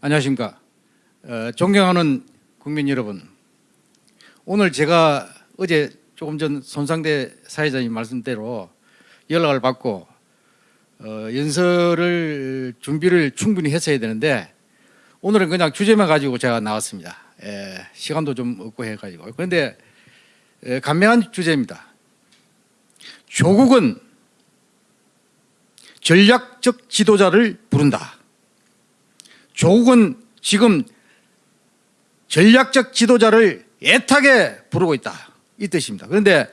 안녕하십니까. 어, 존경하는 국민 여러분. 오늘 제가 어제 조금 전 손상대 사회자님 말씀대로 연락을 받고 어, 연설을 준비를 충분히 했어야 되는데 오늘은 그냥 주제만 가지고 제가 나왔습니다. 예, 시간도 좀 없고 해가지고 그런데 예, 간명한 주제입니다. 조국은 전략적 지도자를 부른다. 조국은 지금 전략적 지도자를 애타게 부르고 있다. 이 뜻입니다. 그런데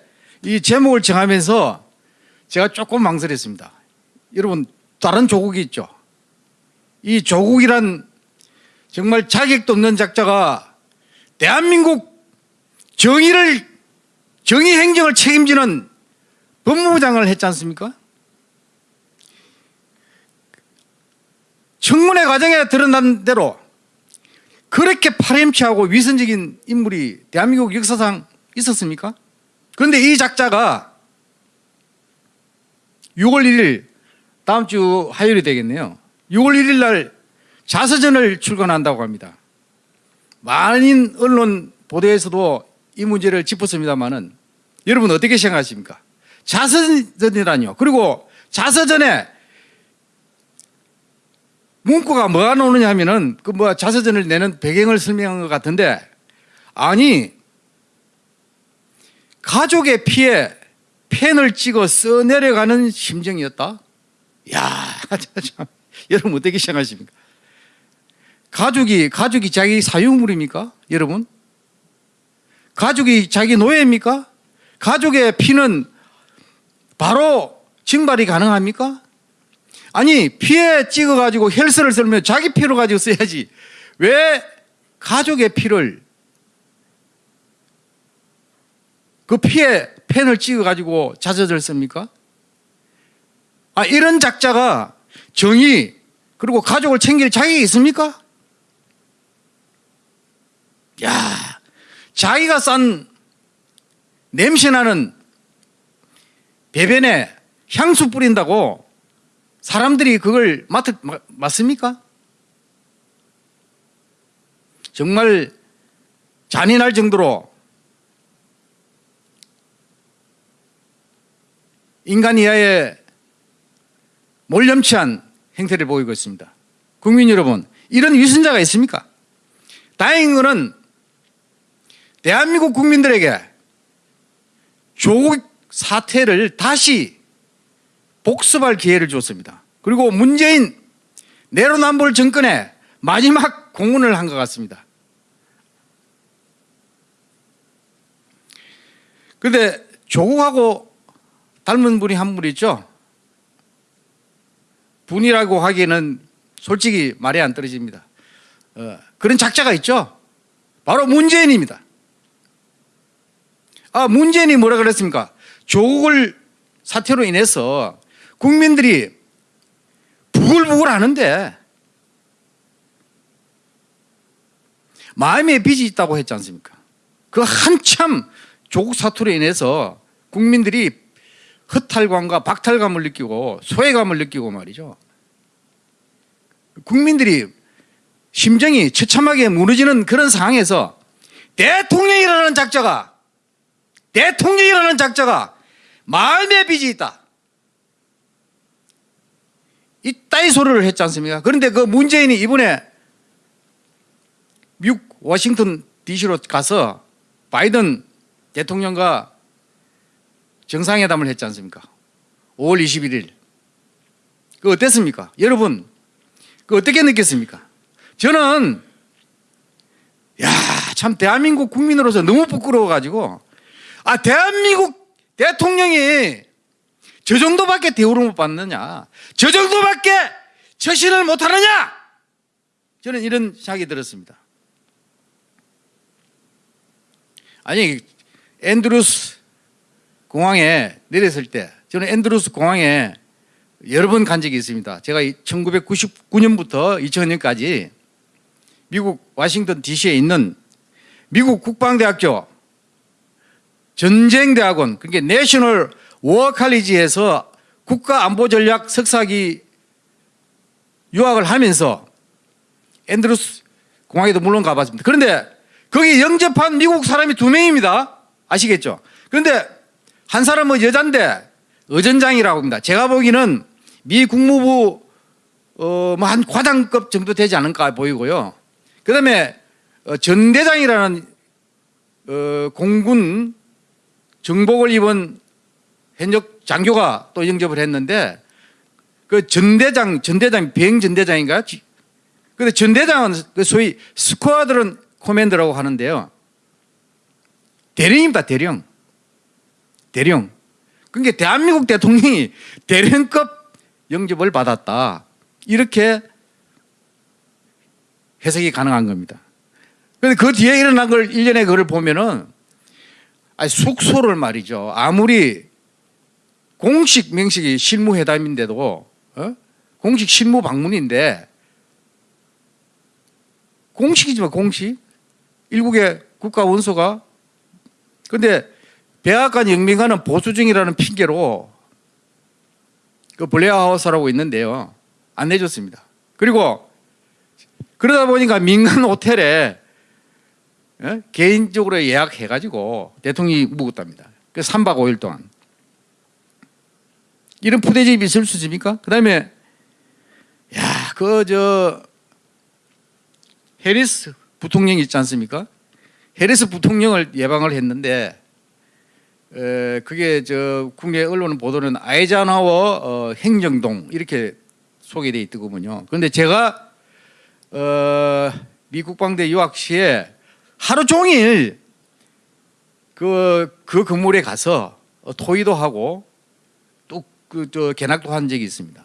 이 제목을 정하면서 제가 조금 망설였습니다. 여러분 다른 조국이 있죠. 이 조국이란 정말 자격도 없는 작자가 대한민국 정의를 정의 행정을 책임지는 법무부장을 했지 않습니까? 청문회 과정에 드러난 대로 그렇게 파렴치하고 위선적인 인물이 대한민국 역사상 있었습니까? 그런데 이 작자가 6월 1일 다음 주 화요일이 되겠네요. 6월 1일 날 자서전을 출간한다고 합니다. 많은 언론 보도에서도 이 문제를 짚었습니다만은 여러분 어떻게 생각하십니까? 자서전이라뇨. 그리고 자서전에 문구가 뭐가 나오느냐 하면은 그 뭐 자서전을 내는 배경을 설명한 것 같은데 아니 가족의 피에 펜을 찍어 써내려가는 심정이었다. 야, 참, 여러분 어떻게 생각하십니까? 가족이 가족이 자기 사유물입니까? 여러분? 가족이 자기 노예입니까? 가족의 피는 바로 증발이 가능합니까? 아니 피에 찍어가지고 헬스를 쓰면 자기 피로 가지고 써야지 왜 가족의 피를 그 피에 펜을 찍어가지고 자저를 씁니까? 아 이런 작자가 정의 그리고 가족을 챙길 자격이 있습니까? 야 자기가 싼 냄새나는 배변에 향수 뿌린다고 사람들이 그걸 맡, 맞습니까? 정말 잔인할 정도로 인간 이하의 몰염치한 행태를 보이고 있습니다. 국민 여러분, 이런 위선자가 있습니까? 다행인 것은 대한민국 국민들에게 조국 사태를 다시 복습할 기회를 줬습니다. 그리고 문재인 내로남불 정권의 마지막 공헌을 한 것 같습니다. 그런데 조국하고 닮은 분이 한 분 있죠. 분이라고 하기에는 솔직히 말이 안 떨어집니다. 어, 그런 작자가 있죠. 바로 문재인입니다. 아, 문재인이 뭐라 그랬습니까? 조국을 사태로 인해서 국민들이 부글부글 하는데 마음에 빚이 있다고 했지 않습니까? 그 한참 조국 사투로 인해서 국민들이 허탈감과 박탈감을 느끼고 소외감을 느끼고 말이죠. 국민들이 심정이 처참하게 무너지는 그런 상황에서 대통령이라는 작자가 대통령이라는 작자가 마음의 빚이 있다. 이 따위 소리를 했지 않습니까? 그런데 그 문재인이 이번에 미국 워싱턴 DC로 가서 바이든 대통령과 정상회담을 했지 않습니까? 5월 21일. 그 어땠습니까? 여러분, 그 어떻게 느꼈습니까? 저는, 야, 참 대한민국 국민으로서 너무 부끄러워 가지고, 아, 대한민국 대통령이 저 정도밖에 대우를 못 받느냐? 저 정도밖에 처신을 못하느냐? 저는 이런 생각이 들었습니다. 아니 앤드루스 공항에 내렸을 때 저는 앤드루스 공항에 여러 번 간 적이 있습니다. 제가 1999년부터 2000년까지 미국 와싱턴 DC에 있는 미국 국방대학교 전쟁대학원 그게 National 워칼리지에서 국가안보전략 석사기 유학을 하면서 앤드루스 공항에도 물론 가봤습니다. 그런데 거기 영접한 미국 사람이 두 명입니다. 아시겠죠? 그런데 한 사람은 여잔데 의전장이라고 합니다. 제가 보기에는 미 국무부 어 뭐 한 과장급 정도 되지 않을까 보이고요. 그 다음에 어, 전대장이라는 어, 공군 정복을 입은 현역 장교가 또 영접을 했는데 그 전대장 전대장 비행 전대장인가요? 지- 근데 전대장은 그 소위 스쿼드론 코맨더라고 하는데요. 대령입니다, 대령. 대령. 그러니까 대한민국 대통령이 대령급 영접을 받았다. 이렇게 해석이 가능한 겁니다. 그런데 그 뒤에 일어난 걸 일련의 그걸 보면은 아니 숙소를 말이죠. 아무리 공식 명식이 실무회담인데도 어? 공식 실무 방문인데 공식이지만 공식 일국의 국가 원소가 근데 백악관 영민관은 보수증이라는 핑계로 그 블레어하우스라고 있는데요 안 내줬습니다. 그리고 그러다 보니까 민간 호텔에 예? 개인적으로 예약해가지고 대통령이 묵었답니다. 그 3박 5일 동안. 이런 푸대집이 있을 수 있습니까? 그 다음에, 야, 그, 저, 해리스 부통령 있지 않습니까? 해리스 부통령을 예방을 했는데, 에, 그게 저 국내 언론 보도는 아이자나워 어, 행정동 이렇게 소개되어 있더군요. 그런데 제가 어, 미 국 방대 유학 시에 하루 종일 그, 그 건물에 가서 어, 토의도 하고 또 그저 견학도 한 적이 있습니다.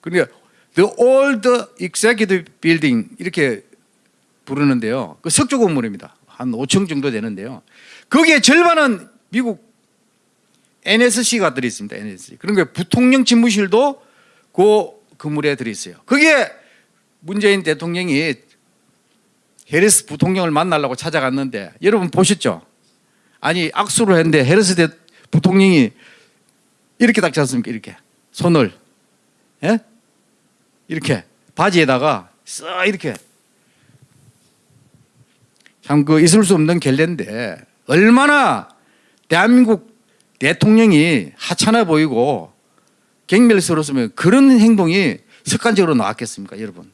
그러니까 The Old Executive Building 이렇게 부르는데요. 그 석조 건물입니다. 한 5층 정도 되는데요. 거기에 절반은 미국 NSC가 들어 있습니다. NSC. 그런데 부통령 집무실도 그 건물에 들어 있어요. 거기에 문재인 대통령이 해리스 부통령을 만나려고 찾아갔는데 여러분 보셨죠? 아니 악수를 했는데 해리스 대 부통령이 이렇게 닦지 않습니까? 이렇게 손을 예? 이렇게 바지에다가 쓱 이렇게 참 그 있을 수 없는 결례인데 얼마나 대한민국 대통령이 하찮아 보이고 경멸스러웠으면 그런 행동이 습관적으로 나왔겠습니까, 여러분?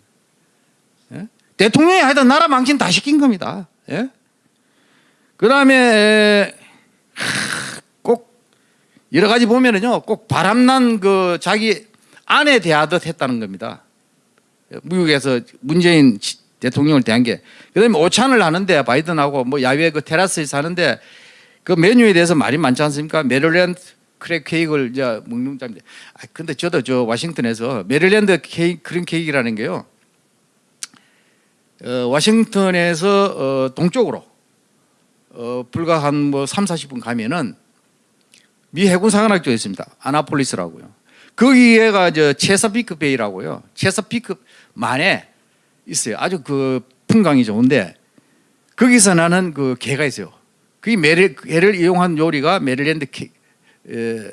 예? 대통령이 하여튼 나라 망신 다 시킨 겁니다. 예? 그 다음에 꼭 여러 가지 보면은요, 꼭 바람난 그 자기 아내 대하듯 했다는 겁니다. 미국에서 문재인 지- 대통령을 대한 게. 그 다음에 오찬을 하는데 바이든하고 뭐 야외 그 테라스에서 하는데 그 메뉴에 대해서 말이 많지 않습니까? 메릴랜드 crab cake를 이제 먹는 자린데. 아, 근데 저도 저 워싱턴에서 메릴랜드 cake, crab cake라는 게요. 어, 워싱턴에서 어, 동쪽으로 어, 불과 한 뭐 3, 40분 가면은 미 해군 사관학교가 있습니다. 아나폴리스라고요. 거기에가 저 Chesapeake Bay라고요. Chesapeake 만에 있어요. 아주 그 풍광이 좋은데 거기서 나는 그 게가 있어요. 그게 메릴 게를 이용한 요리가 메릴랜드 케 에,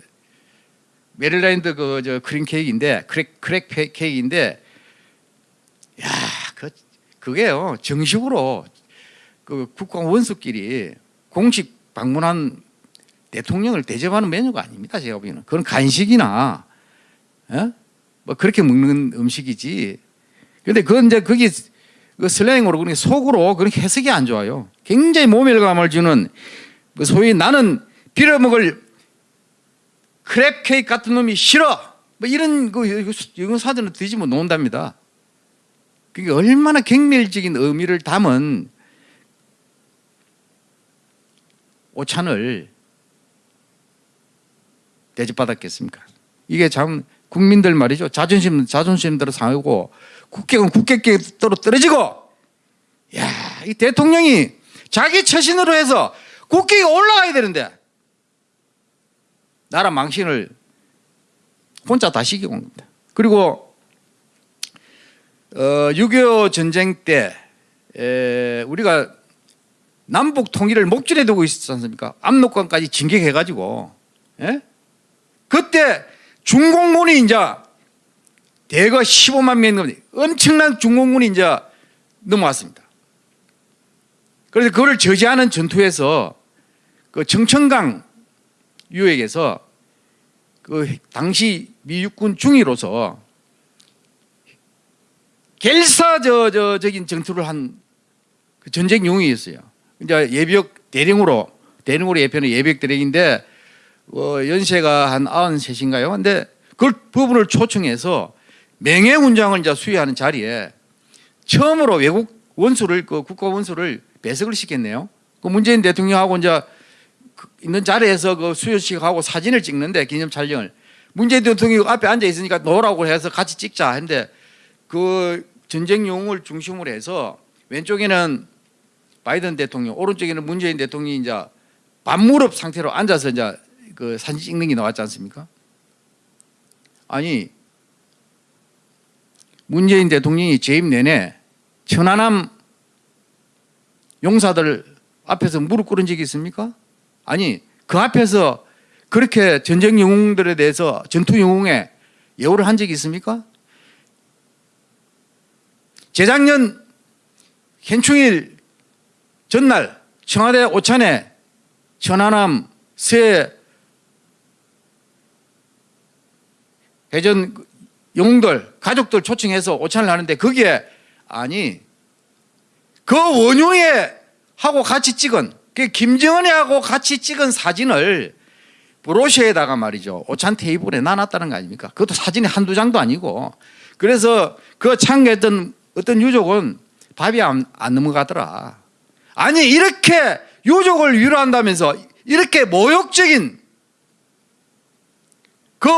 메릴랜드 그 저 crab cake인데 crab crab 페- cake인데 야, 그 그게요. 정식으로 그 국가 원수끼리 공식 방문한 대통령을 대접하는 메뉴가 아닙니다. 제가 보기에는 그건 간식이나 예? 뭐 그렇게 먹는 음식이지. 근데 그건 이제 거기 그 슬랭으로 그러니까 속으로 그렇게 해석이 안 좋아요. 굉장히 모멸감을 주는 그 소위 나는 빌어먹을 크랩 케이크 같은 놈이 싫어. 뭐 이런 그 영어 사전을 뒤집어 놓는답니다. 그게 얼마나 경멸적인 의미를 담은 오찬을 대접받았겠습니까? 이게 참 국민들 말이죠. 자존심 자존심대로 상하고 국격은 국격대로 떨어지고 야, 이 대통령이 자기 처신으로 해서 국격이 올라가야 되는데 나라 망신을 혼자 다 시키고 온 겁니다. 그리고 어, 6.25 전쟁 때 에, 우리가 남북 통일을 목전에 두고 있었지 않습니까? 압록강까지 진격해가지고 예? 그때 중공군이 이제 대거 15만 명이 넘는 엄청난 중공군이 이제 넘어왔습니다. 그래서 그걸 저지하는 전투에서 그 정천강 유역에서 그 당시 미 육군 중위로서 결사저저적인 전투를 한 그 전쟁 용이었어요. 이제 예비역 대령으로 대령으로 예표는 예비역 대령인데 어, 연세가 한 93인가요? 근데 그 부분을 초청해서 명예훈장을 이제 수여하는 자리에 처음으로 외국 원수를 그 국가 원수를 배석을 시켰네요. 그 문재인 대통령하고 이제 그 있는 자리에서 그 수여식하고 사진을 찍는데 기념 촬영을 문재인 대통령이 앞에 앉아 있으니까 놓으라고 해서 같이 찍자 했는데 그 전쟁 용을 중심으로 해서 왼쪽에는 바이든 대통령, 오른쪽에는 문재인 대통령이 이제 반무릎 상태로 앉아서 이제 그 사진 찍는 게 나왔지 않습니까? 아니 문재인 대통령이 재임 내내 천안함 용사들 앞에서 무릎 꿇은 적이 있습니까? 아니 그 앞에서 그렇게 전쟁 영웅들에 대해서 전투 영웅에 예우를 한 적이 있습니까? 재작년 현충일 전날 청와대 오찬에 천안함 새 해전 영웅들 가족들 초청해서 오찬을 하는데 거기에 아니 그 원흉에 하고 같이 찍은 그 김정은이하고 같이 찍은 사진을 브로셔에다가 말이죠 오찬 테이블에 놔놨다는 거 아닙니까? 그것도 사진이 한두 장도 아니고 그래서 그 참가했던 어떤 유족은 밥이 안, 안 넘어가더라. 아니 이렇게 유족을 위로한다면서 이렇게 모욕적인 그,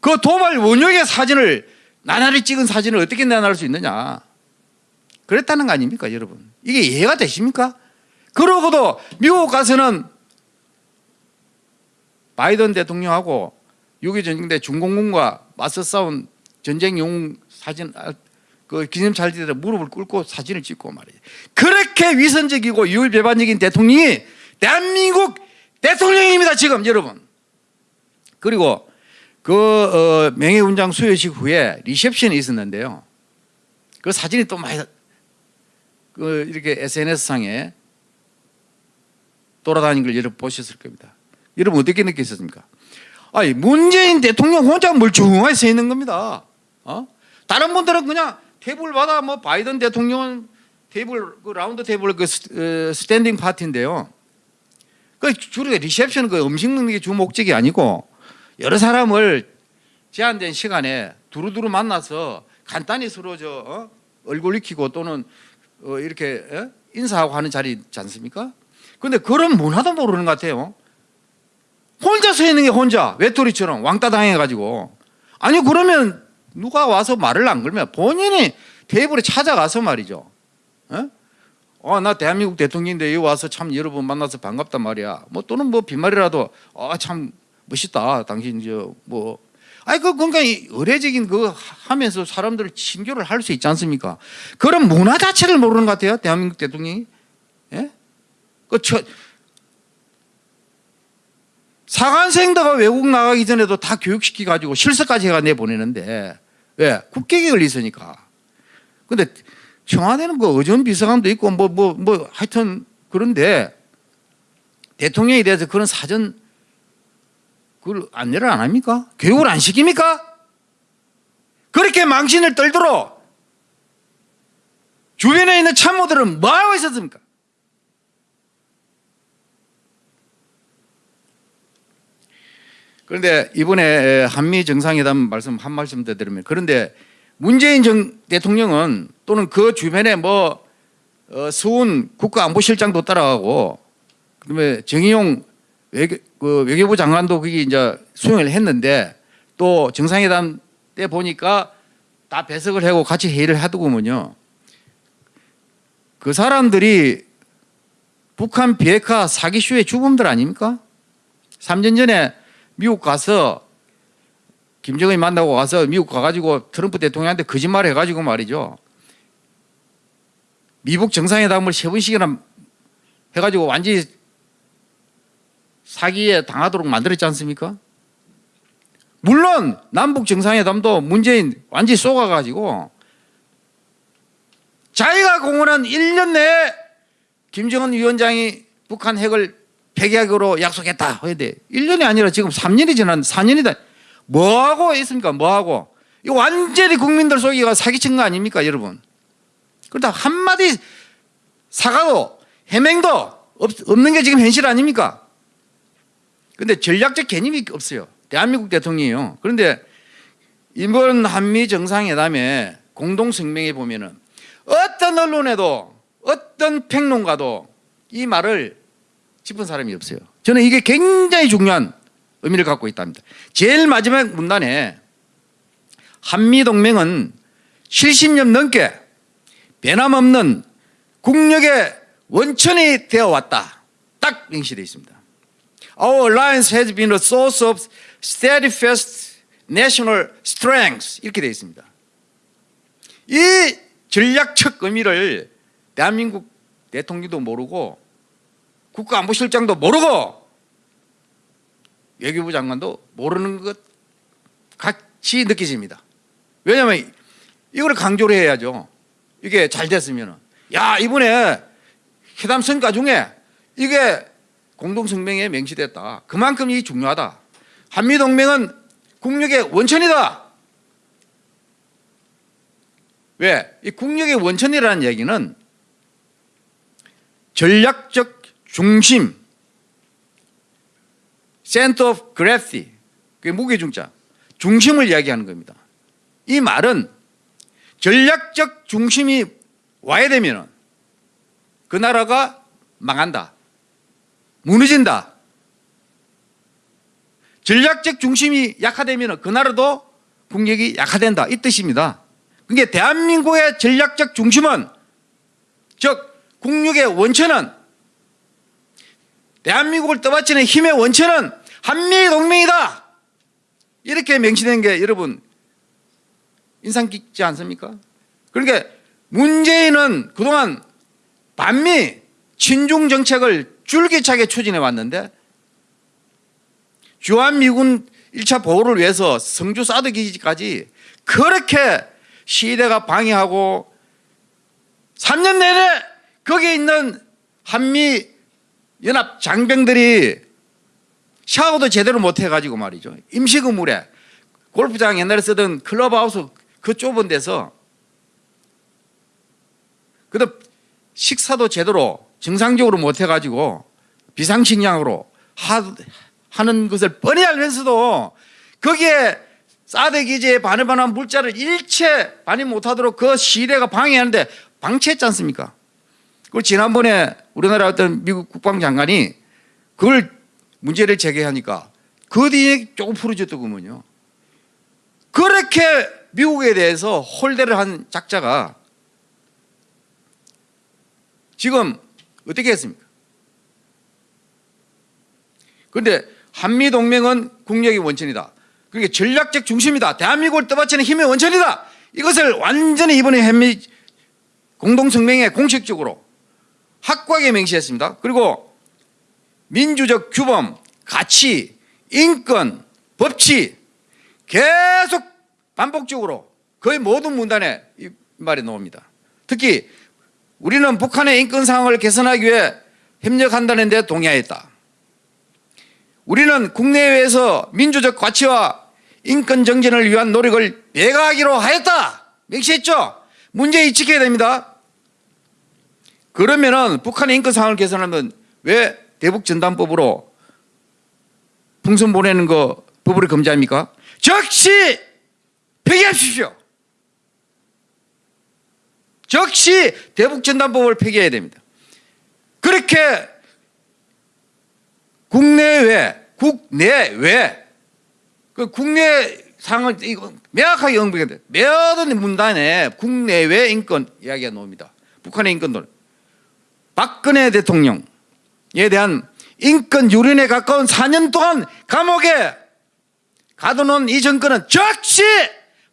그 도발 원흉의 사진을 나날이 찍은 사진을 어떻게 내놔낼 수 있느냐 그랬다는 거 아닙니까 여러분 이게 이해가 되십니까? 그러고도 미국 가서는 바이든 대통령하고 6.25 전쟁 때 중공군과 맞서 싸운 전쟁 영웅 사진 아, 그 기념찰지대 무릎을 꿇고 사진을 찍고 말이죠. 그렇게 위선적이고 유일배반적인 대통령이 대한민국 대통령입니다 지금 여러분. 그리고 그 어, 명예훈장 수여식 후에 리셉션이 있었는데요. 그 사진이 또 많이 그 이렇게 SNS 상에 돌아다니는 걸 여러분 보셨을 겁니다. 여러분 어떻게 느끼셨습니까? 아니 문재인 대통령 혼자 멀쩡하게 서 있는 겁니다. 어? 다른 분들은 그냥 테이블마다 뭐 바이든 대통령은 테이블 그 round table 그 스- 어, standing party인데요. 그 주로 리셉션 그 음식 먹는 게 주 목적이 아니고 여러 사람을 제한된 시간에 두루두루 만나서 간단히 서로 저 어? 얼굴 익히고 또는 어, 이렇게 어? 인사하고 하는 자리 있지 않습니까? 근데 그런 문화도 모르는 것 같아요. 혼자 서 있는 게 혼자 외톨이처럼 왕따 당해가지고 아니 그러면 누가 와서 말을 안 걸면 본인이 테이블에 찾아가서 말이죠. 어? 어, 나 대한민국 대통령인데 여기 와서 참 여러분 만나서 반갑단 말이야. 뭐 또는 뭐 빈말이라도 아, 참 멋있다. 당신 저뭐 아니 그 그러니까 이 의례적인 그 하면서 사람들을 친교를 할 수 있지 않습니까? 그런 문화 자체를 모르는 것 같아요. 대한민국 대통령이. 예? 그 저, 사관생도가 외국 나가기 전에도 다 교육시키 가지고 실습까지 해가 내 보내는데 왜 국격이 있으니까. 근데 청와대는 그 의전 비서관도 있고 뭐뭐 뭐 하여튼 그런데 대통령에 대해서 그런 사전 그걸 안내를 안 합니까? 교육을 안 시킵니까? 그렇게 망신을 떨도록 주변에 있는 참모들은 뭐 하고 있었습니까? 그런데 이번에 한미 정상회담 말씀 한 말씀 더 드리면 그런데 문재인 정 대통령은 또는 그 주변에 뭐 어, 수훈 국가안보실장도 따라가고 그다음에 정의용 외교, 그 외교부 장관도 거기 이제 수용을 했는데 또 정상회담 때 보니까 다 배석을 하고 같이 회의를 하더구먼요. 그 사람들이 북한 비핵화 사기쇼의 주범들 아닙니까? 3년 전에 미국 가서 김정은이 만나고 가서 미국 가가지고 트럼프 대통령한테 거짓말 해가지고 말이죠. 미국 정상회담을 세 번씩이나 해가지고 완전히 사기에 당하도록 만들었지 않습니까? 물론 남북 정상회담도 문재인 완전히 쏘가가지고 자기가 공언한 1년 내에 김정은 위원장이 북한 핵을 폐기하기로 약속했다. 근데 1년이 아니라 지금 3년이 지난 4년이다. 뭐하고 있습니까? 뭐하고? 이거 완전히 국민들 속이가 사기친 거 아닙니까, 여러분? 그러다 한마디 사과도 해명도 없, 없는 게 지금 현실 아닙니까? 근데 전략적 개념이 없어요. 대한민국 대통령이요. 그런데 이번 한미 정상회담에 공동 성명에 보면은 어떤 언론에도 어떤 평론가도 이 말을 짚은 사람이 없어요. 저는 이게 굉장히 중요한 의미를 갖고 있답니다. 제일 마지막 문단에 한미 동맹은 70년 넘게 변함없는 국력의 원천이 되어 왔다. 딱 명시되어 있습니다. Our alliance has been a source of steadfast national strength 이렇게 되어 있습니다. 이 전략적 의미를 대한민국 대통령도 모르고 국가안보실장도 모르고 외교부 장관도 모르는 것 같이 느껴집니다. 왜냐하면 이걸 강조를 해야죠. 이게 잘 됐으면 야 이번에 회담 성과 중에 이게 공동성명에 명시됐다. 그만큼 이 중요하다. 한미동맹은 국력의 원천이다. 왜? 이 국력의 원천이라는 얘기는 전략적 중심, center of gravity, 그게 무게중자, 중심을 이야기하는 겁니다. 이 말은 전략적 중심이 와야 되면 그 나라가 망한다. 무너진다. 전략적 중심이 약화되면 그 나라도 국력이 약화된다. 이 뜻입니다. 그게 대한민국의 전략적 중심은 즉 국력의 원천은 대한민국을 떠받치는 힘의 원천은 한미 동맹이다. 이렇게 명시된 게 여러분 인상 깊지 않습니까? 그러니까 문재인은 그동안 반미 친중 정책을 줄기차게 추진해 왔는데 주한미군 1차 보호를 위해서 성주 사드 기지까지 그렇게 시대가 방해하고 3년 내내 거기에 있는 한미 연합 장병들이 샤워도 제대로 못 해가지고 말이죠. 임시건물에 골프장 옛날에 쓰던 클럽하우스 그 좁은 데서 그다음 식사도 제대로 정상적으로 못 해가지고 비상식량으로 하, 하는 것을 뻔히 알면서도 거기에 사드 기지에 반응반한 물자를 일체 반입 못하도록 그 시대가 방해하는데 방치했지 않습니까? 그걸 지난번에 우리나라 어떤 미국 국방장관이 그걸 문제를 제기하니까 그 뒤에 조금 풀어줬더군요. 그렇게 미국에 대해서 홀대를 한 작자가 지금 어떻게 했습니까? 그런데 한미동맹은 국력의 원천이다. 그러니까 전략적 중심이다. 대한민국을 떠받치는 힘의 원천이다. 이것을 완전히 이번에 한미 공동성명에 공식적으로 확고하게 명시했습니다. 그리고 민주적 규범, 가치, 인권, 법치 계속 반복적으로 거의 모든 문단에 이 말이 나옵니다. 특히 우리는 북한의 인권 상황을 개선하기 위해 협력한다는 데 동의하였다. 우리는 국내외에서 민주적 가치와 인권 정진을 위한 노력을 배가하기로 하였다. 명시했죠? 문제 지켜야 됩니다. 그러면은 북한의 인권 상황을 개선하면 왜 대북 전단법으로 풍선 보내는 거 법으로 금지합니까? 즉시 폐기하십시오. 즉시 대북 전단법을 폐기해야 됩니다. 그렇게 국내외, 국내외, 그 국내 상을 이거 명확하게 언급해야 돼. 모든 문단에 국내외 인권 이야기가 나옵니다. 북한의 인권들. 박근혜 대통령에 대한 인권 유린에 가까운 4년 동안 감옥에 가둬놓은 이 정권은 즉시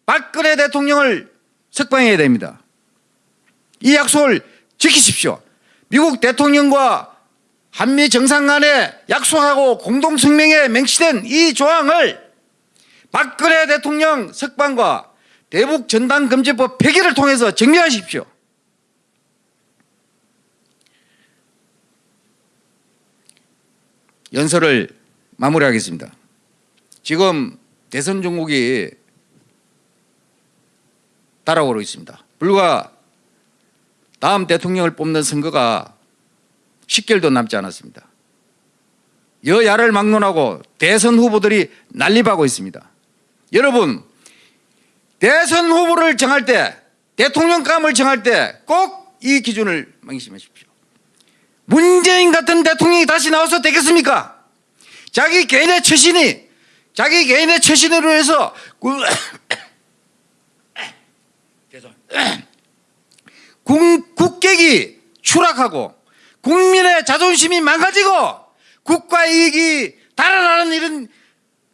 박근혜 대통령을 석방해야 됩니다. 이 약속을 지키십시오. 미국 대통령과 한미 정상 간에 약속하고 공동성명에 명시된 이 조항을 박근혜 대통령 석방과 대북 전단 금지법 폐기를 통해서 정리하십시오. 연설을 마무리하겠습니다. 지금 대선 종국이 따라오고 있습니다. 불과 다음 대통령을 뽑는 선거가 10개월도 남지 않았습니다. 여야를 막론하고 대선 후보들이 난립하고 있습니다. 여러분, 대선 후보를 정할 때, 대통령감을 정할 때 꼭 이 기준을 명심하십시오. 문재인 같은 대통령이 다시 나와서 되겠습니까? 자기 개인의 처신이, 자기 개인의 처신으로 해서 구- 죄송. 국, 국격이 추락하고 국민의 자존심이 망가지고 국가 이익이 달아나는 이런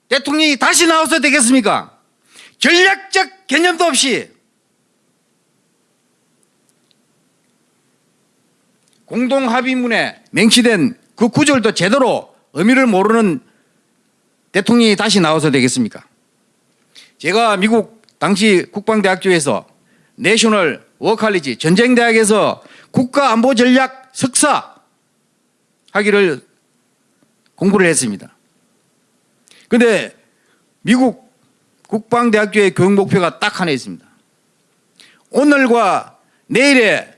대통령이 다시 나와서 되겠습니까? 전략적 개념도 없이 공동합의문에 맹시된 그 구절도 제대로 의미를 모르는 대통령이 다시 나와서 되겠습니까? 제가 미국 당시 국방대학교에서 내셔널 워칼리지 전쟁대학에서 국가안보전략 석사 하기를 공부를 했습니다. 근데 미국 국방대학교의 교육 목표가 딱 하나 있습니다. 오늘과 내일의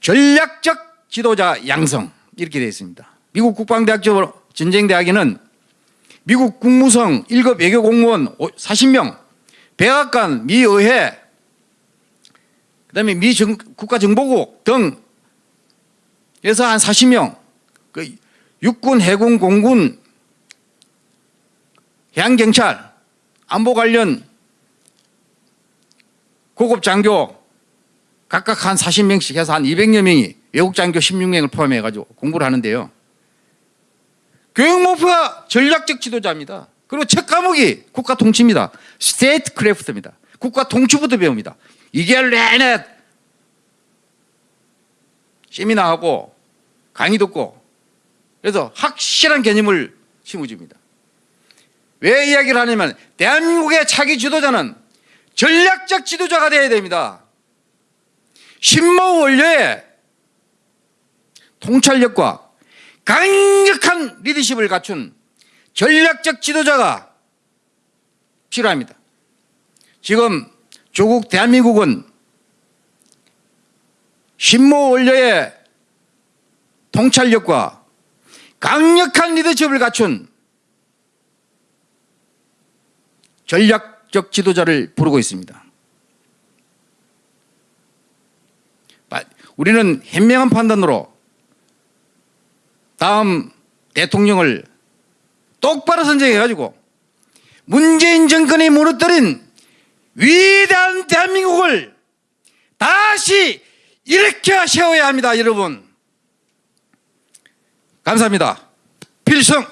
전략적 지도자 양성 이렇게 되어 있습니다. 미국 국방대학교 전쟁대학에는 미국 국무성 1급 외교 공무원 40명, 백악관, 미 의회, 그다음에 미 정- 국가정보국 등 해서 한 40명, 그 육군, 해군, 공군, 해양경찰, 안보 관련 고급 장교 각각 한 40명씩 해서 한 200여 명이 외국 장교 16명을 포함해 가지고 공부를 하는데요. 교육 목표가 전략적 지도자입니다. 그리고 첫 과목이 국가 통치입니다. statecraft입니다. 국가 통치부터 배웁니다. 2개월 내내 세미나 하고 강의 듣고 그래서 확실한 개념을 심어줍니다. 왜 이야기를 하냐면 대한민국의 차기 지도자는 전략적 지도자가 되어야 됩니다. 신모 원료의 통찰력과 강력한 리더십을 갖춘 전략적 지도자가 필요합니다. 지금 조국 대한민국은 신모 원료의 통찰력과 강력한 리더십을 갖춘 전략적 지도자를 부르고 있습니다. 바- 우리는 현명한 판단으로 다음 대통령을 똑바로 선정해가지고 문재인 정권이 무너뜨린 위대한 대한민국을 다시 일으켜 세워야 합니다, 여러분. 감사합니다. 필승!